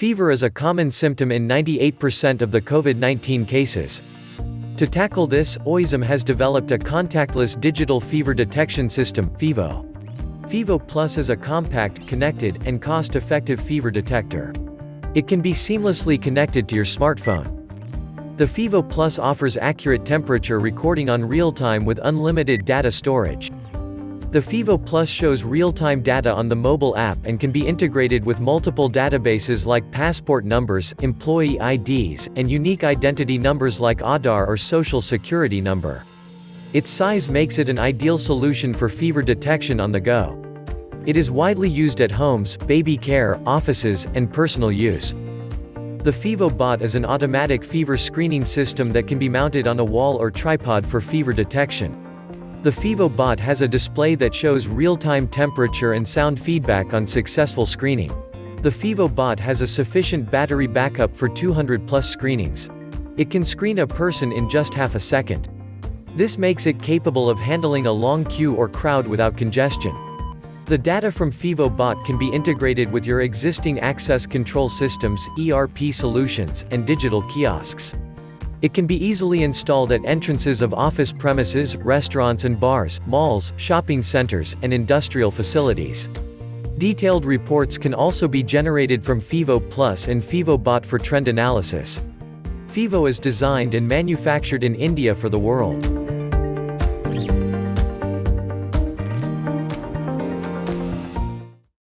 Fever is a common symptom in 98% of the COVID-19 cases. To tackle this, OISM has developed a contactless digital fever detection system, FEVO. FEVO Plus is a compact, connected, and cost-effective fever detector. It can be seamlessly connected to your smartphone. The FEVO Plus offers accurate temperature recording on real-time with unlimited data storage. The FEVO Plus shows real-time data on the mobile app and can be integrated with multiple databases like passport numbers, employee IDs, and unique identity numbers like Aadhaar or Social Security number. Its size makes it an ideal solution for fever detection on the go. It is widely used at homes, baby care, offices, and personal use. The FEVO Bot is an automatic fever screening system that can be mounted on a wall or tripod for fever detection. The FEVO bot has a display that shows real-time temperature and sound feedback on successful screening. The FEVO bot has a sufficient battery backup for 200 plus screenings. It can screen a person in just half a second. This makes it capable of handling a long queue or crowd without congestion. The data from FEVO bot can be integrated with your existing access control systems, ERP solutions, and digital kiosks. It can be easily installed at entrances of office premises, restaurants and bars, malls, shopping centers, and industrial facilities. Detailed reports can also be generated from FEVO Plus and FEVO Bot for trend analysis. FEVO is designed and manufactured in India for the world.